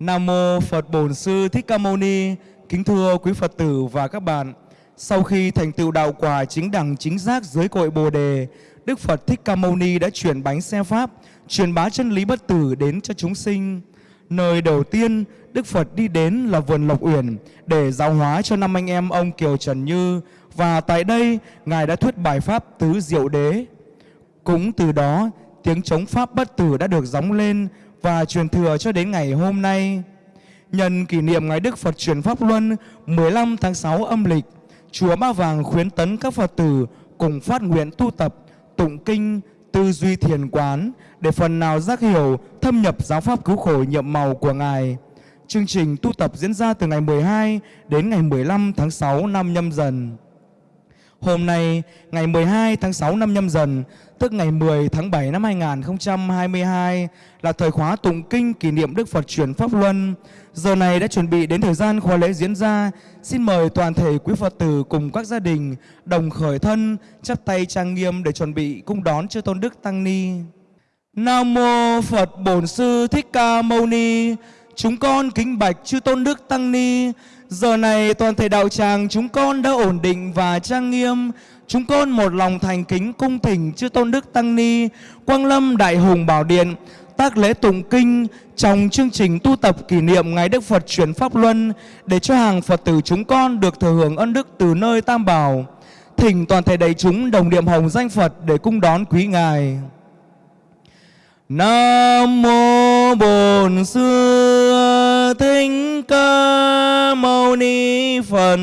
Nam mô Phật Bổn Sư Thích Ca Mâu Ni. Kính thưa quý Phật tử và các bạn. Sau khi thành tựu đạo quả chính đẳng chính giác dưới cội Bồ đề, Đức Phật Thích Ca Mâu Ni đã chuyển bánh xe pháp, truyền bá chân lý bất tử đến cho chúng sinh. Nơi đầu tiên Đức Phật đi đến là vườn Lộc Uyển để giáo hóa cho năm anh em ông Kiều Trần Như và tại đây Ngài đã thuyết bài pháp tứ diệu đế. Cũng từ đó tiếng chống pháp bất tử đã được gióng lên và truyền thừa cho đến ngày hôm nay. Nhân kỷ niệm Ngày Đức Phật truyền Pháp Luân 15 tháng 6 âm lịch, Chùa Ba Vàng khuyến tấn các Phật tử cùng phát nguyện tu tập, tụng kinh, tư duy thiền quán để phần nào giác hiểu, thâm nhập giáo pháp cứu khổ nhiệm màu của Ngài. Chương trình tu tập diễn ra từ ngày 12 đến ngày 15 tháng 6 năm nhâm dần. Hôm nay, ngày 12 tháng 6 năm nhâm dần, tức ngày 10 tháng 7 năm 2022 là thời khóa tụng kinh kỷ niệm Đức Phật truyền Pháp Luân. Giờ này đã chuẩn bị đến thời gian khóa lễ diễn ra. Xin mời toàn thể quý Phật tử cùng các gia đình đồng khởi thân, chắp tay trang nghiêm để chuẩn bị cung đón chư Tôn Đức Tăng Ni. Nam mô Phật Bổn Sư Thích Ca Mâu Ni. Chúng con kính bạch chư Tôn Đức Tăng Ni. Giờ này toàn thể đạo tràng chúng con đã ổn định và trang nghiêm. Chúng con một lòng thành kính cung thỉnh chư Tôn Đức Tăng Ni, Quang Lâm Đại Hùng Bảo Điện, tác lễ tụng kinh trong chương trình tu tập kỷ niệm Ngày Đức Phật chuyển Pháp Luân để cho hàng Phật tử chúng con được thừa hưởng ân đức từ nơi Tam Bảo. Thỉnh toàn thể đầy chúng đồng niệm hồng danh Phật để cung đón quý Ngài. Nam mô Bổn Sư Thích Ca Mâu Ni Phật.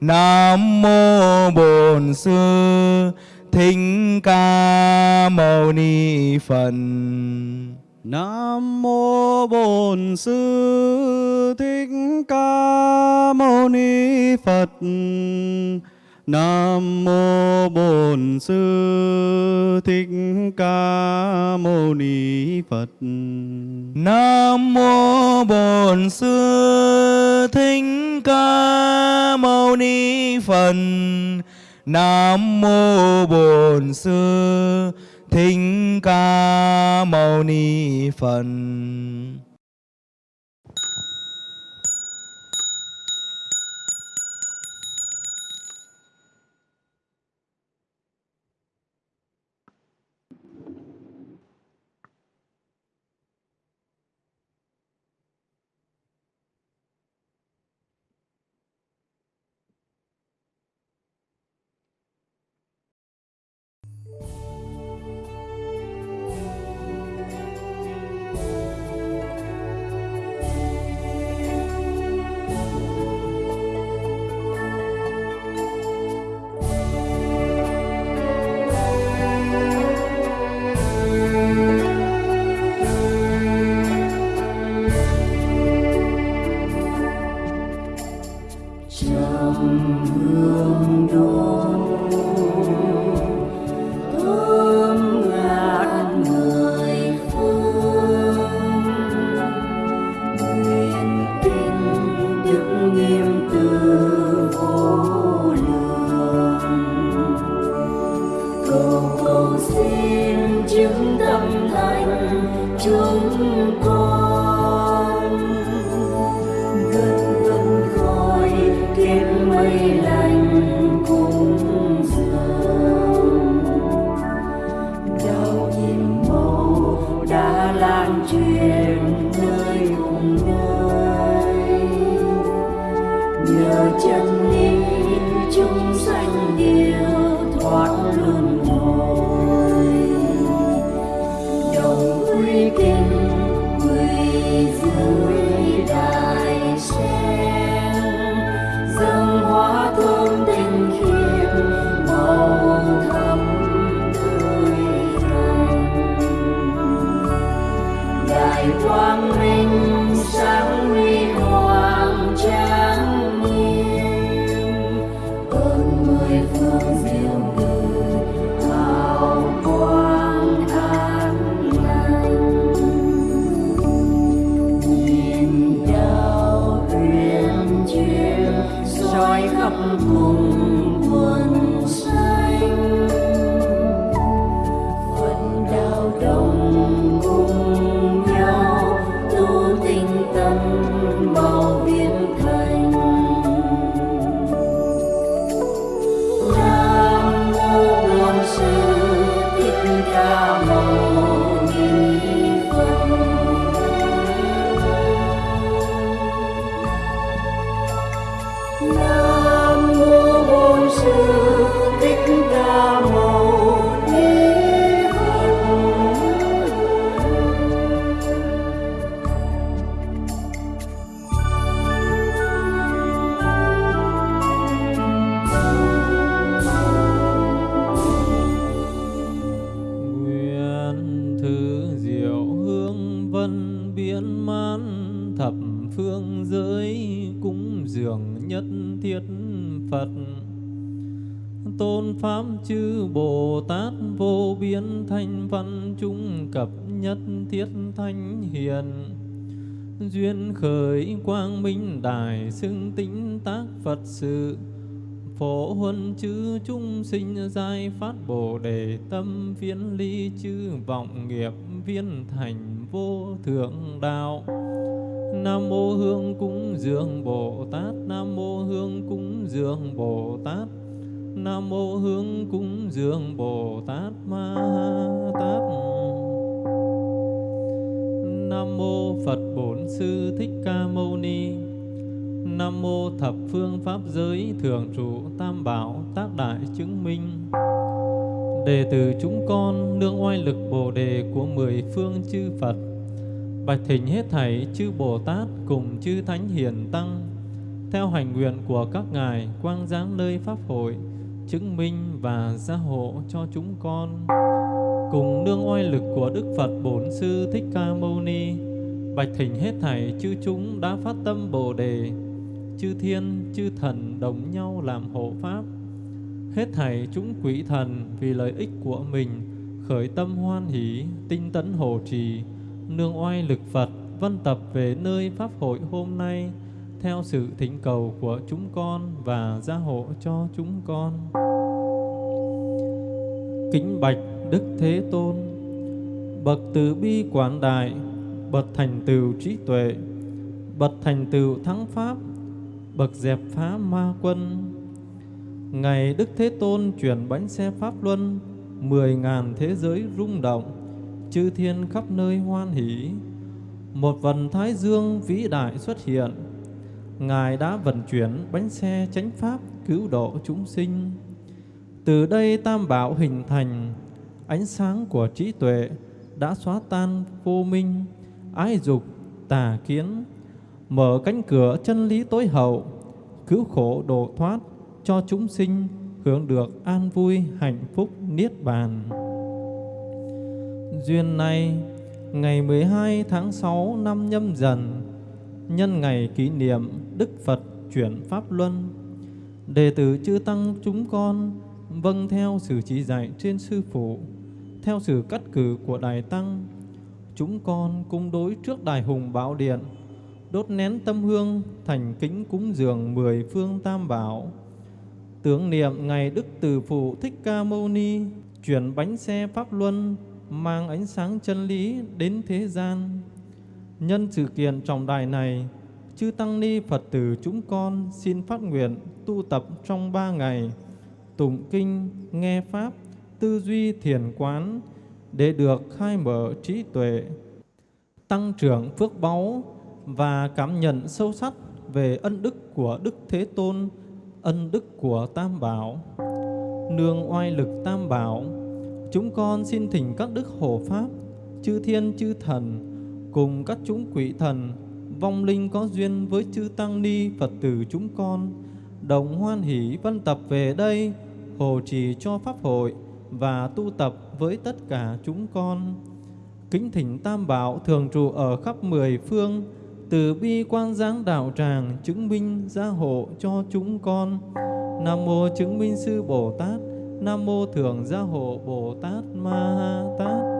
Nam mô Bổn Sư Thích Ca Mâu Ni Phật. Nam mô Bổn Sư Thích Ca Mâu Ni Phật. Nam mô Bổn Sư Thích Ca Mâu Ni Phật. Nam mô Bổn Sư Thích Ca Mâu Ni Phật. Nam mô Bổn Sư Thích Ca Mâu Ni Phật. Duyên khởi quang minh đài xưng tĩnh tác Phật sự. Phổ huân chư chúng sinh giai phát Bồ đề tâm viên ly chư vọng nghiệp viên thành vô thượng đạo. Nam mô Hương cúng dường Bồ Tát. Nam mô Hương cúng dường Bồ Tát. Nam mô Hương cúng dường Bồ Tát Ma Ha. Phật Bổn Sư Thích Ca Mâu Ni. Nam mô Thập Phương Pháp Giới Thường trụ Tam Bảo Tác Đại Chứng Minh. Đệ tử chúng con nương oai lực Bồ đề của mười phương chư Phật. Bạch thỉnh hết thảy chư Bồ Tát cùng chư Thánh Hiền Tăng, Theo hành nguyện của các ngài quang giáng nơi Pháp hội, Chứng minh và gia hộ cho chúng con. Cùng nương oai lực của Đức Phật Bổn Sư Thích Ca Mâu Ni Bạch thỉnh hết thảy chư chúng đã phát tâm Bồ Đề. Chư thiên, chư thần đồng nhau làm hộ Pháp. Hết thảy chúng quỷ thần vì lợi ích của mình Khởi tâm hoan hỷ, tinh tấn hộ trì Nương oai lực Phật vân tập về nơi Pháp hội hôm nay Theo sự thỉnh cầu của chúng con và gia hộ cho chúng con. Kính bạch Đức Thế Tôn Bậc từ bi quảng đại Bậc thành tựu trí tuệ, Bậc thành tựu thắng Pháp, Bậc dẹp phá ma quân. Ngày Đức Thế Tôn chuyển bánh xe Pháp Luân, Mười ngàn thế giới rung động, Chư thiên khắp nơi hoan hỷ. Một vần thái dương vĩ đại xuất hiện. Ngài đã vận chuyển bánh xe chánh Pháp cứu độ chúng sinh. Từ đây Tam Bảo hình thành, Ánh sáng của trí tuệ đã xóa tan vô minh. Ái dục, tà kiến Mở cánh cửa chân lý tối hậu Cứu khổ độ thoát cho chúng sinh hưởng được an vui hạnh phúc niết bàn. Duyên này, ngày 12 tháng 6 năm nhâm dần, nhân ngày kỷ niệm Đức Phật chuyển Pháp Luân, đệ tử chư Tăng chúng con vâng theo sự chỉ dạy trên Sư Phụ, theo sự cắt cử của Đại Tăng, chúng con cung đối trước Đài Hùng Bảo Điện, đốt nén tâm hương thành kính cúng dường mười phương tam bảo, tưởng niệm ngày Đức Từ Phụ Thích Ca Mâu Ni chuyển bánh xe Pháp Luân mang ánh sáng chân lý đến thế gian. Nhân sự kiện trọng đại này, chư Tăng Ni Phật tử chúng con xin phát nguyện tu tập trong ba ngày, tụng kinh, nghe Pháp, tư duy thiền quán để được khai mở trí tuệ, tăng trưởng phước báu và cảm nhận sâu sắc về ân đức của Đức Thế Tôn ân đức của Tam Bảo. Nương oai lực Tam Bảo, chúng con xin thỉnh các đức hộ pháp, chư thiên chư thần, cùng các chúng quỷ thần, vong linh có duyên với chư Tăng Ni Phật tử chúng con, đồng hoan hỷ văn tập về đây, hộ trì cho Pháp hội và tu tập với tất cả chúng con. Kính thỉnh Tam Bảo thường trụ ở khắp mười phương, từ bi quan giáng đạo tràng chứng minh gia hộ cho chúng con. Nam mô chứng minh sư Bồ Tát, Nam mô thường gia hộ Bồ Tát Ma Ha Tát.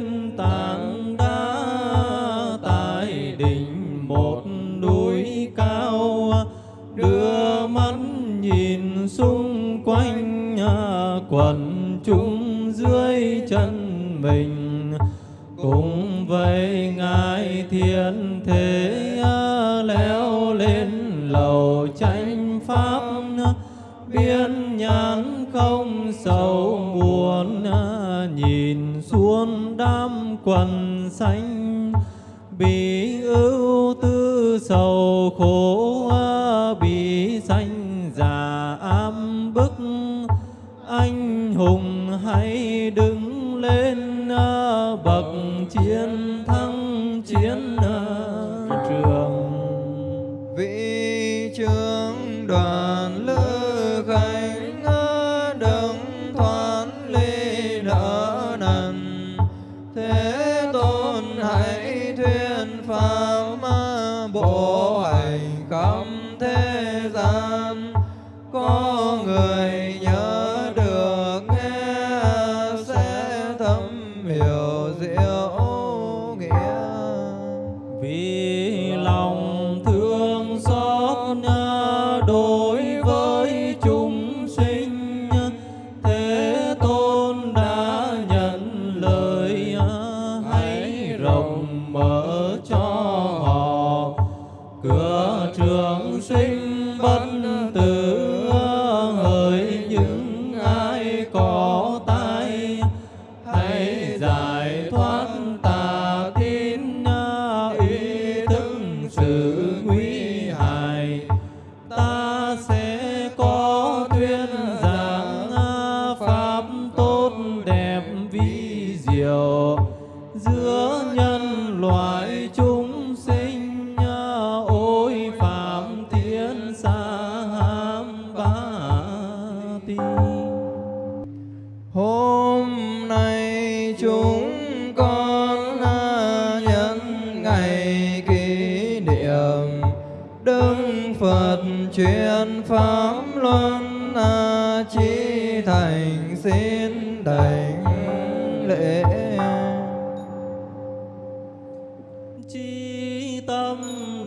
kinh tạng đá, tại đỉnh một núi cao. Đưa mắt nhìn xung quanh nhà quần chúng dưới chân mình. Cũng vậy quần xanh bị ưu tư sầu khổ bị xanh già ám bức, anh hùng hãy đưa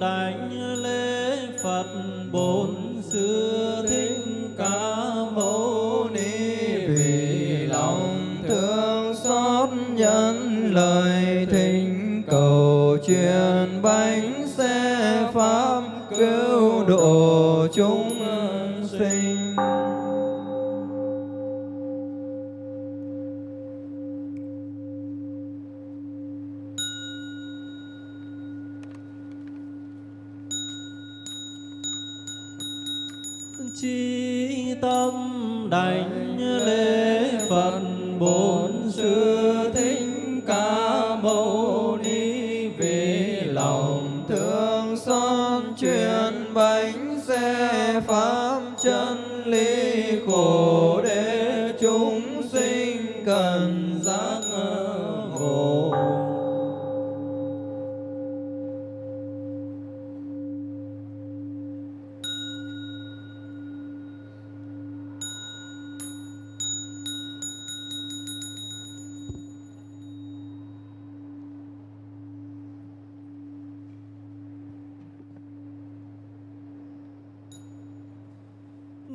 đảnh lễ phật bốn xưa lời thỉnh cầu truyền bánh xe pháp cứu độ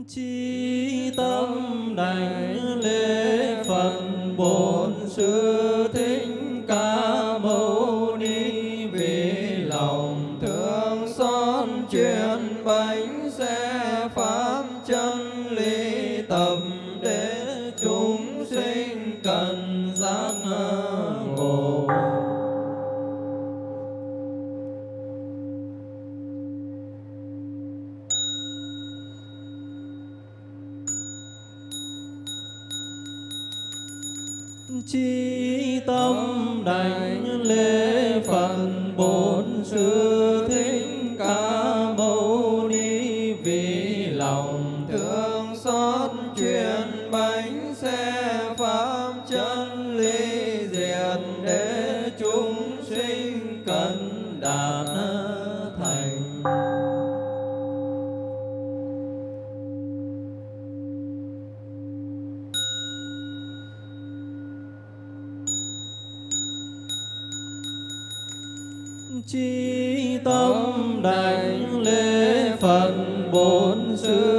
chi tâm đảnh lễ phật bổn sư. đảnh lễ phần bốn xứ.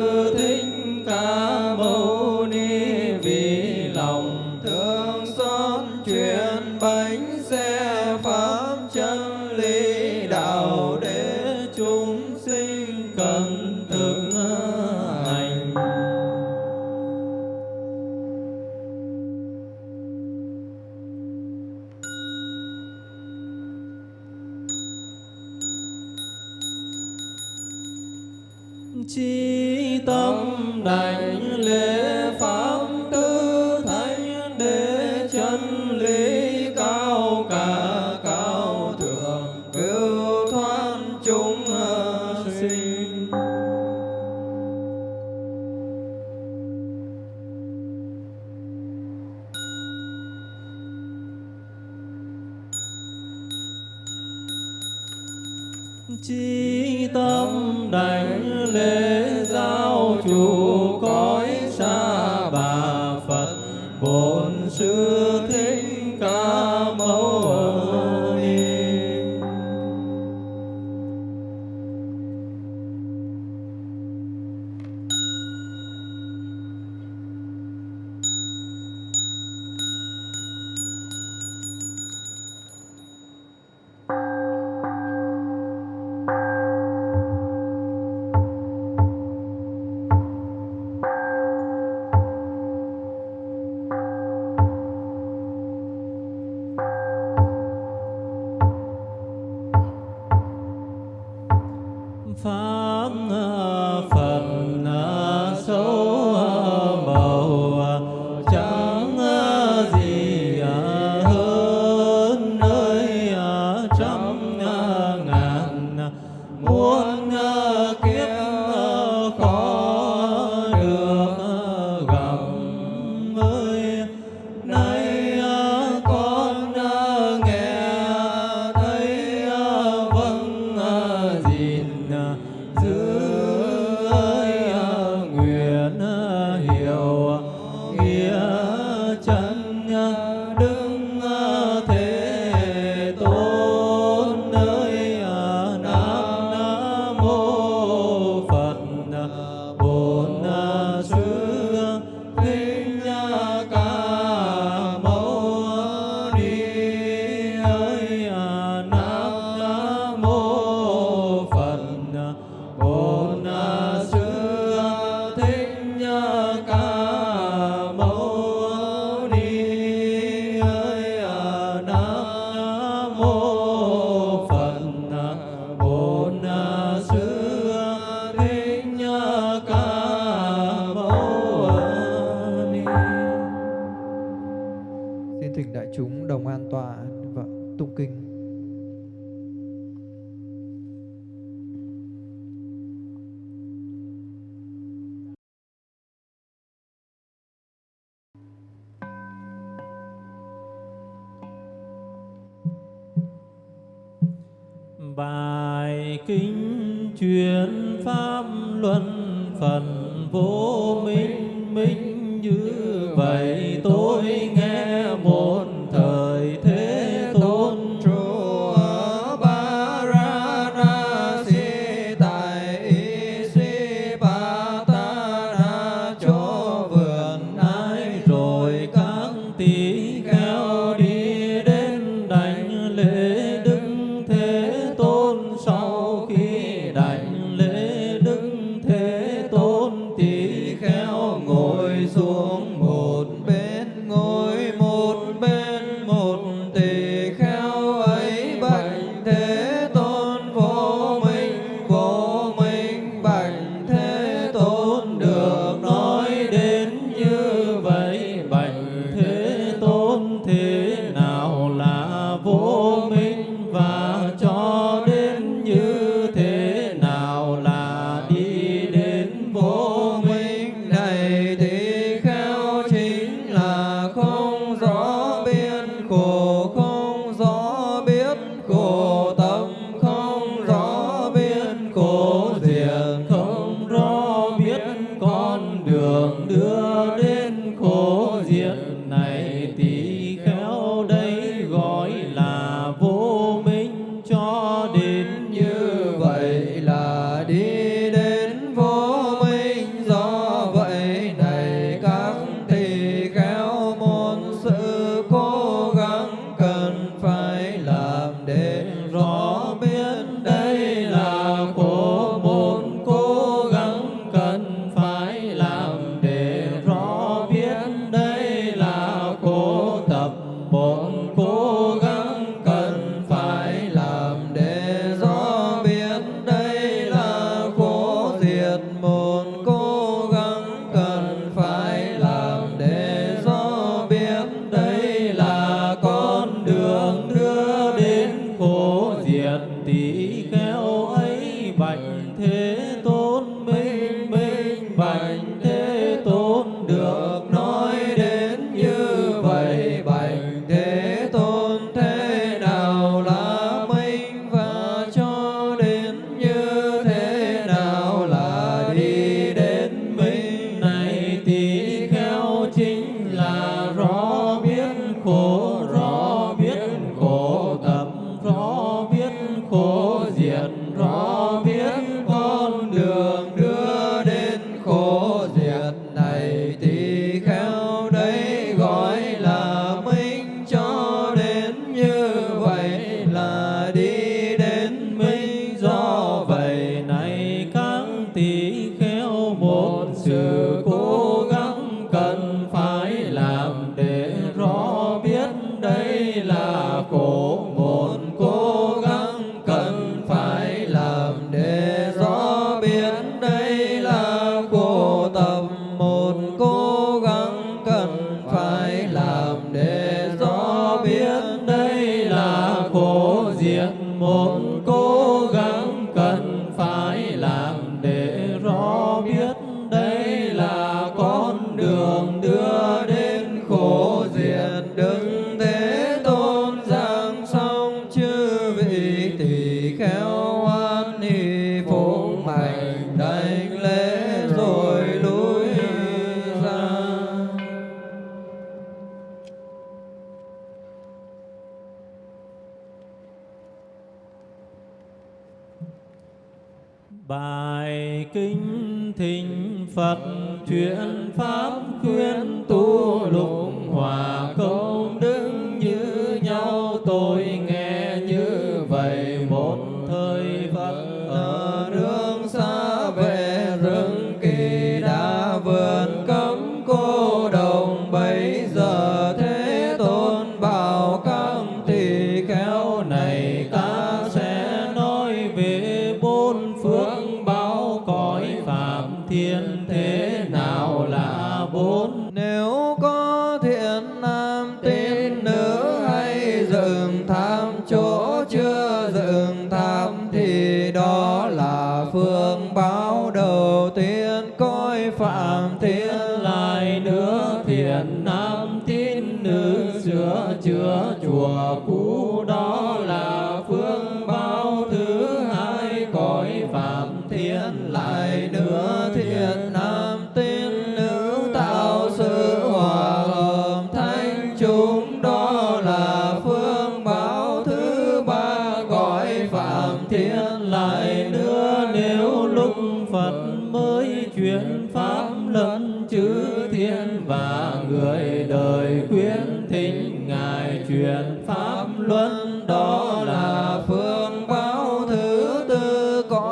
Một thời Phật ở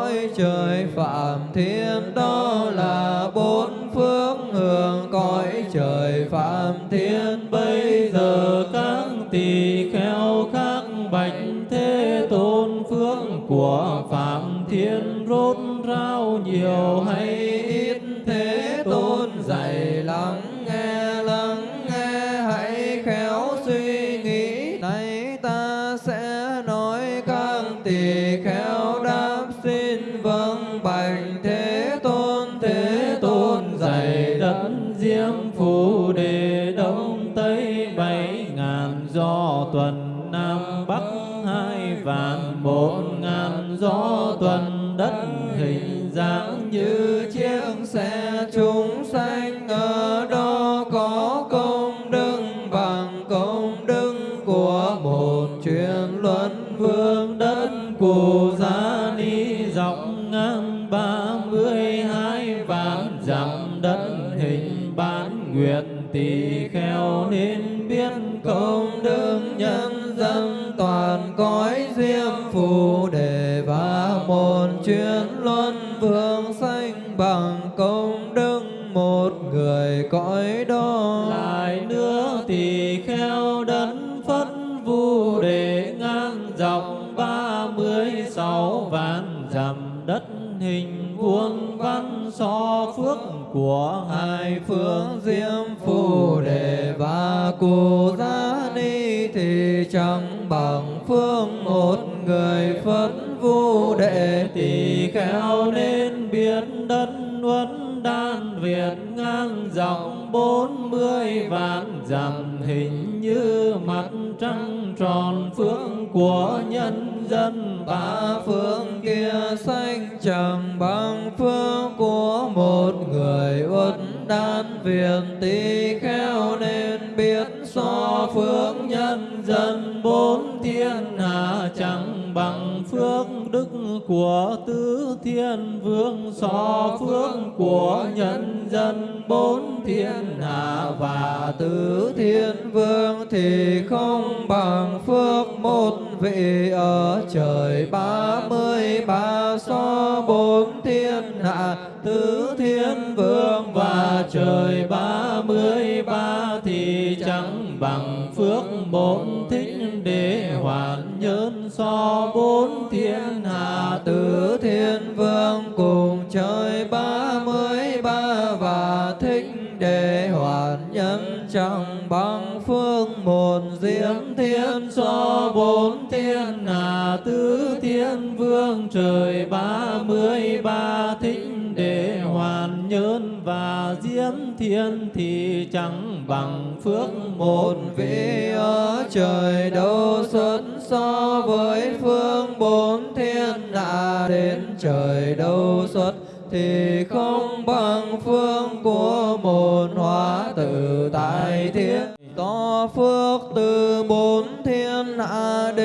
cõi trời phạm thiên đó là bốn phương hưởng cõi trời phạm thiên bốn một ngàn gió tuần bằng công đức, một người cõi đó. Lại nữa thì kheo đấng phất vu đề ngang dọc ba mươi sáu vạn dặm đất, hình vuông văn so phước của hai phương diêm phù đề và cù gia ni thì chẳng bằng phương một người phất vu đệ. Tỳ kheo nên huấn đan việt ngang dòng bốn mươi vạn dặm hình như mặt trăng tròn phương của nhân dân ba phương kia xanh chẳng bằng phương của một người huấn đan việt. Tỳ kheo nên biết so phương nhân dân bốn thiên bằng phước đức của tứ thiên vương so phước của nhân dân bốn thiên hạ và tứ thiên vương thì không bằng phước một vị ở trời ba mươi, ba so bốn thiên hạ, tứ thiên vương và trời ba mươi, ba thì chẳng bằng phước bốn thích để hoàn nhân so so bốn thiên hạ tứ thiên vương, trời ba mươi ba thính để hoàn nhơn và diễm thiên thì chẳng bằng phước một vị ở trời đâu xuất so với phương bốn thiên hạ đến, trời đâu xuất thì không bằng phương của một hóa tự tại thiên. To phước từ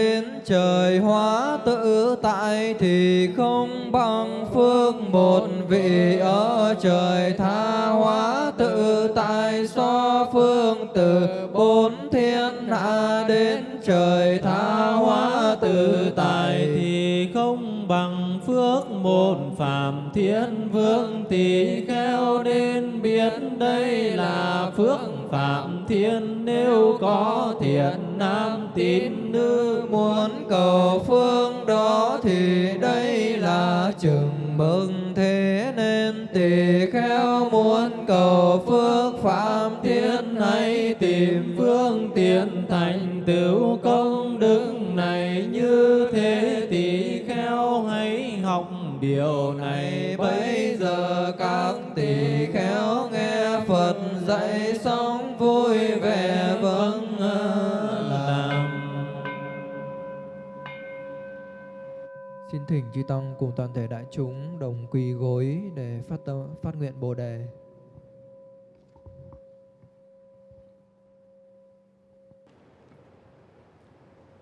đến trời hóa tự tại thì không bằng phước phương một vị. Ở trời tha hóa tự tại so phương từ. Bốn thiên hạ đến trời tha hóa tự tại thì không bằng phước một phạm thiên vương. Tỳ kheo đến biết đây là phước phạm thiên nếu có thiện nam tín nữ muốn cầu phương đó thì đây là chừng mừng thế nên tỳ kheo muốn cầu phước phạm thiên hãy tìm phương tiện thành tựu công đức này như thế tỳ kheo hãy học điều này. Bây giờ các tỳ Dạy xong vui vẻ vâng làm Xin thỉnh chư tăng cùng toàn thể đại chúng đồng quỳ gối để phát tâm, phát nguyện Bồ đề.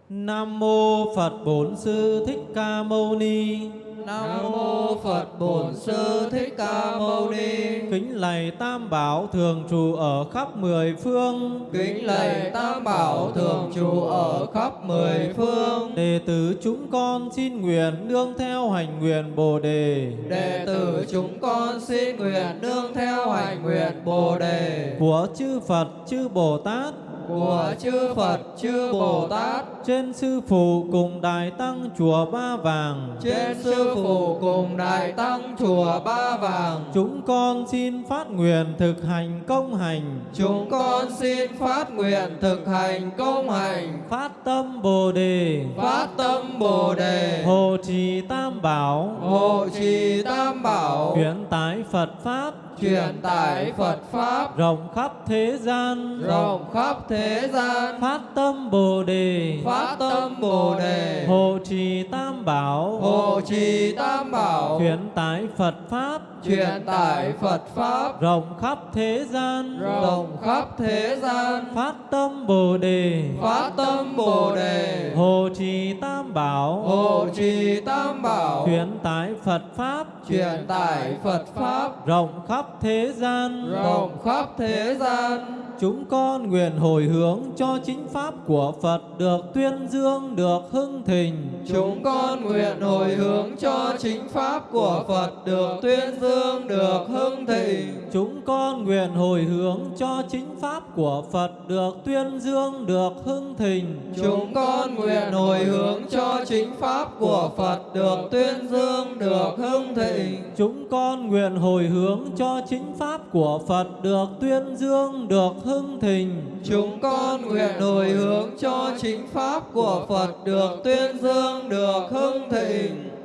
Nam mô Phật Bổn Sư Thích Ca Mâu Ni. Nam mô Phật Bổn Sư Thích Ca Mâu Ni. Kính lạy Tam Bảo thường trụ ở khắp mười phương. Kính lạy Tam Bảo thường trụ ở khắp mười phương. Đệ tử chúng con xin nguyện nương theo hành nguyện Bồ đề Đệ tử chúng con xin nguyện nương theo hành nguyện Bồ đề của chư Phật chư Bồ Tát của chư Phật chư Bồ Tát trên sư phụ cùng đại tăng chùa Ba Vàng. trên sư phụ cùng đại tăng chùa Ba Vàng. Chúng con xin phát nguyện thực hành công hành. Chúng con xin phát nguyện thực hành công hành, phát tâm Bồ đề. Phát tâm Bồ đề, hộ trì Tam Bảo. Hộ trì Tam Bảo, chuyển tải Phật pháp truyền tải Phật pháp. Rộng khắp thế gian. Rộng khắp thế gian, phát tâm Bồ đề. Phát tâm Bồ đề, hộ trì Tam Bảo. Hộ trì Tam Bảo, chuyển tải Phật pháp. Truyền tải Phật pháp. Rộng khắp thế gian. Rộng khắp thế gian, phát tâm Bồ đề. Phát tâm Bồ đề, hộ trì Tam Bảo. Hộ trì Tam Bảo, chuyển tải Phật pháp. Truyền tải Phật pháp. Rộng khắp thế gian rộng khắp thế gian. chúng con nguyện hồi hướng cho chính pháp của Phật được tuyên dương được hưng thịnh Chúng con nguyện hồi hướng cho chính pháp của Phật được tuyên dương, được hưng thịnh. chúng con nguyện hồi hướng cho chính pháp của Phật được tuyên dương được hưng thịnh Chúng con nguyện hồi hướng cho chính pháp của Phật được tuyên dương, được hưng thịnh. chúng con nguyện hồi hướng cho chính pháp của Phật được tuyên dương được hưng thịnh Chúng con nguyện hồi hướng cho chính pháp của Phật được tuyên dương, được hưng thịnh.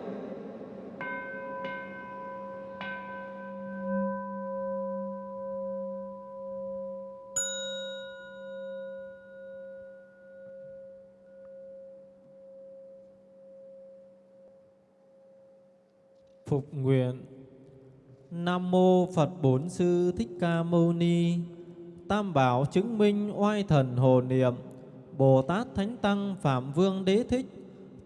Phục nguyện. Nam mô Phật bốn Sư Thích Ca Mâu Ni. Tam Bảo chứng minh oai thần hồ niệm. Bồ Tát Thánh Tăng Phạm Vương Đế Thích.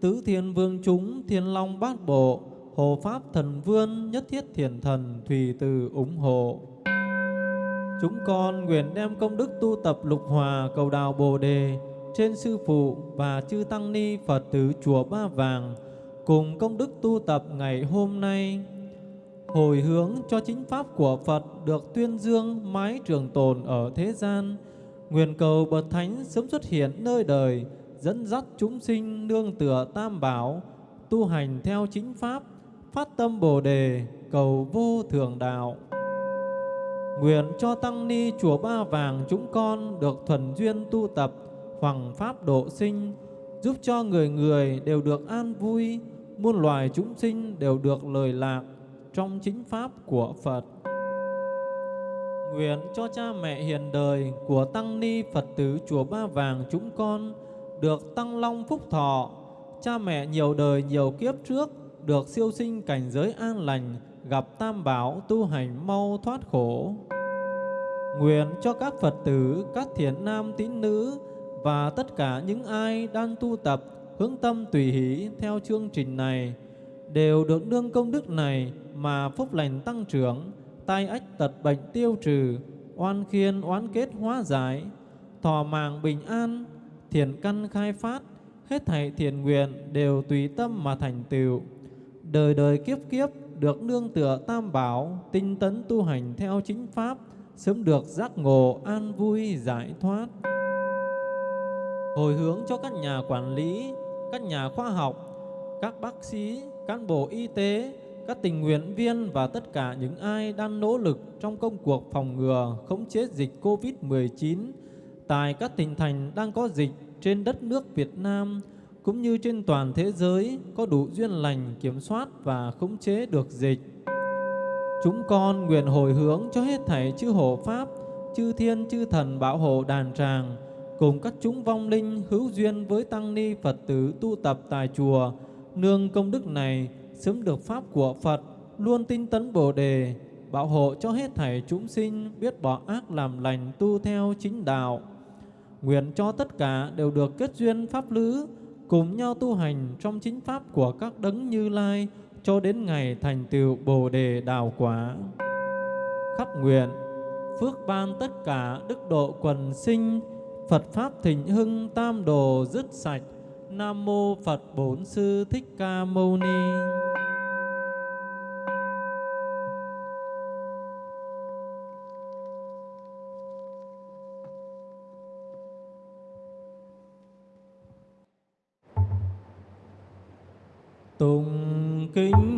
Tứ Thiên Vương chúng Thiên Long Bát Bộ. Hồ Pháp Thần Vương Nhất Thiết Thiền Thần Thùy Từ ủng hộ. Chúng con nguyện đem công đức tu tập lục hòa cầu đào Bồ Đề trên sư phụ và chư tăng ni Phật tử chùa Ba Vàng cùng công đức tu tập ngày hôm nay. Hồi hướng cho chính pháp của Phật được tuyên dương mái trường tồn ở thế gian nguyện cầu bậc thánh sớm xuất hiện nơi đời dẫn dắt chúng sinh nương tựa tam bảo tu hành theo chính pháp phát tâm bồ đề cầu vô thường đạo. Nguyện cho Tăng Ni Chùa Ba Vàng chúng con được thuần duyên tu tập hoàng pháp độ sinh, giúp cho người người đều được an vui, muôn loài chúng sinh đều được lời lạc trong chính pháp của Phật. Nguyện cho cha mẹ hiền đời của Tăng Ni Phật tử Chùa Ba Vàng chúng con được tăng long phúc thọ, cha mẹ nhiều đời nhiều kiếp trước được siêu sinh cảnh giới an lành, gặp tam bảo tu hành mau thoát khổ. Nguyện cho các Phật tử, các thiện nam tín nữ và tất cả những ai đang tu tập hướng tâm tùy hỷ theo chương trình này đều được nương công đức này mà phúc lành tăng trưởng, tai ách tật bệnh tiêu trừ, oan khiên oán kết hóa giải, thọ mạng bình an, thiền căn khai phát, hết thảy thiền nguyện đều tùy tâm mà thành tựu. Đời đời kiếp kiếp được nương tựa tam bảo, tinh tấn tu hành theo chính pháp, sớm được giác ngộ an vui giải thoát. Hồi hướng cho các nhà quản lý, các nhà khoa học, các bác sĩ, cán bộ y tế, các tình nguyện viên và tất cả những ai đang nỗ lực trong công cuộc phòng ngừa, khống chế dịch COVID-19 tại các tỉnh thành đang có dịch trên đất nước Việt Nam cũng như trên toàn thế giới có đủ duyên lành kiểm soát và khống chế được dịch. Chúng con nguyện hồi hướng cho hết thảy chư hộ Pháp, chư thiên chư thần bảo hộ đàn tràng, cùng các chúng vong linh hữu duyên với tăng ni Phật tử tu tập tại chùa, nương công đức này sớm được Pháp của Phật, luôn tinh tấn Bồ Đề, bảo hộ cho hết thảy chúng sinh biết bỏ ác làm lành tu theo chính đạo. Nguyện cho tất cả đều được kết duyên Pháp lữ, cùng nhau tu hành trong chính Pháp của các đấng như lai, cho đến ngày thành tựu Bồ Đề Đào Quả. Khắp nguyện, phước ban tất cả đức độ quần sinh, Phật Pháp thịnh hưng tam đồ dứt sạch, Nam Mô Phật Bổn Sư Thích Ca Mâu Ni. Tùng kinh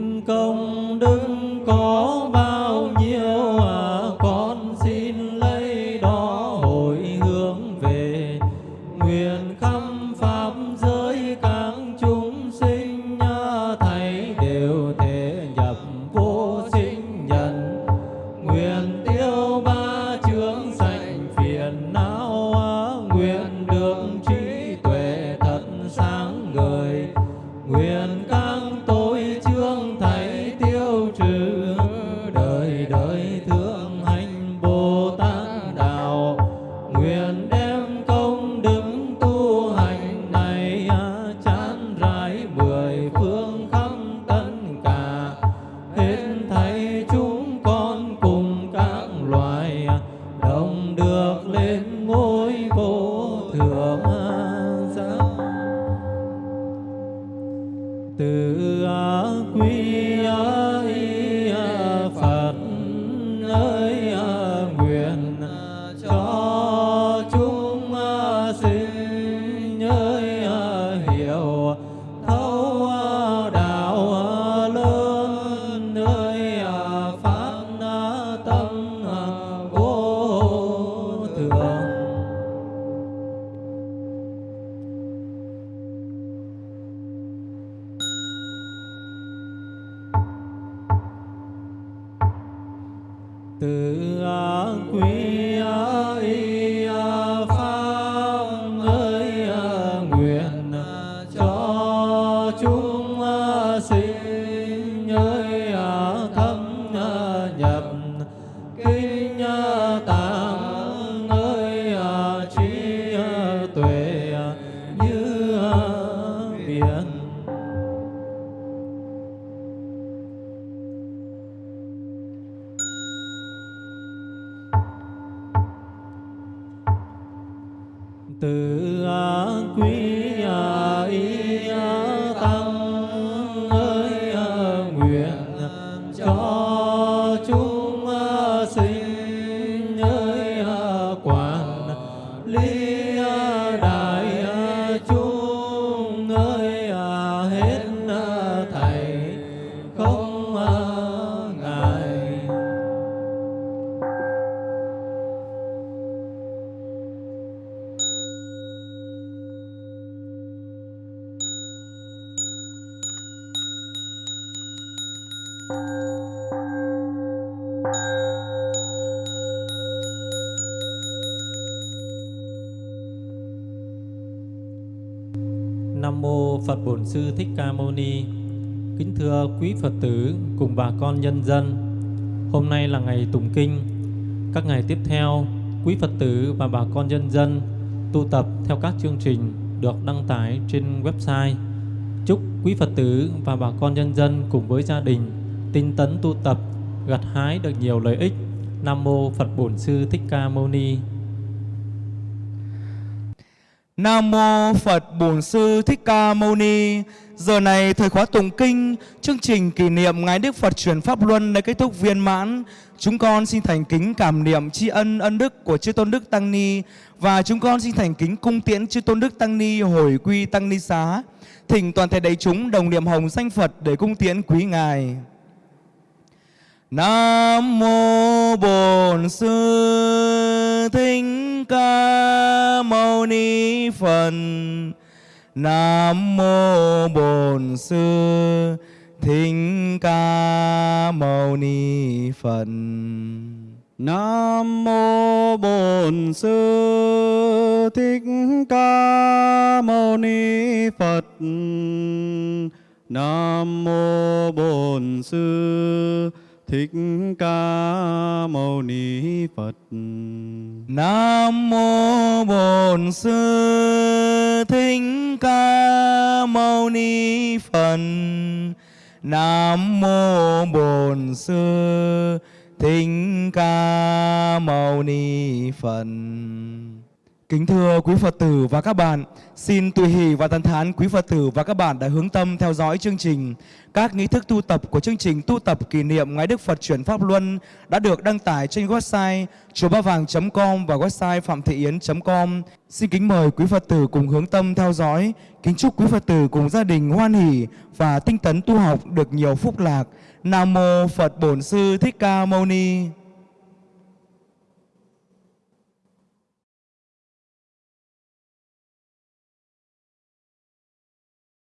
mô Phật Bổn Sư Thích Ca Mâu Ni. Kính thưa quý Phật tử cùng bà con nhân dân. Hôm nay là ngày tùng kinh. Các ngày tiếp theo, quý Phật tử và bà con nhân dân tu tập theo các chương trình được đăng tải trên website Chúc quý Phật tử và bà con nhân dân cùng với gia đình tinh tấn tu tập, gặt hái được nhiều lợi ích. Nam mô Phật Bổn Sư Thích Ca Mâu Ni. Nam mô Phật Bổn Sư Thích Ca Mâu Ni. Giờ này thời khóa tụng kinh, chương trình kỷ niệm ngài Đức Phật truyền pháp luân đã kết thúc viên mãn. Chúng con xin thành kính cảm niệm tri ân ân đức của chư tôn đức tăng ni và chúng con xin thành kính cung tiễn chư tôn đức tăng ni hồi quy tăng ni xá. Thỉnh toàn thể đại chúng đồng niệm hồng danh Phật để cung tiễn quý ngài. Nam mô Bổn Sư Thích Ca Mâu Ni Phật. Nam mô Bổn Sư Thích Ca Mâu Ni Phật. Nam mô Bổn Sư Thích Ca Mâu Ni Phật. Nam mô Bổn Sư Thích Ca Mâu Ni Phật. Nam mô Bổn Sư Thích Ca Mâu Ni Phật. Nam mô Bổn Sư Thích Ca Mâu Ni Phật. Kính thưa quý Phật tử và các bạn, xin tùy hỷ và tán thán quý Phật tử và các bạn đã hướng tâm theo dõi chương trình. Các nghi thức tu tập của chương trình tu tập kỷ niệm ngài Đức Phật chuyển Pháp Luân đã được đăng tải trên website chùa ba vàng.com và website phạm thị yến.com. Xin kính mời quý Phật tử cùng hướng tâm theo dõi. Kính chúc quý Phật tử cùng gia đình hoan hỷ và tinh tấn tu học được nhiều phúc lạc. Nam Mô Phật Bổn Sư Thích Ca Mâu Ni.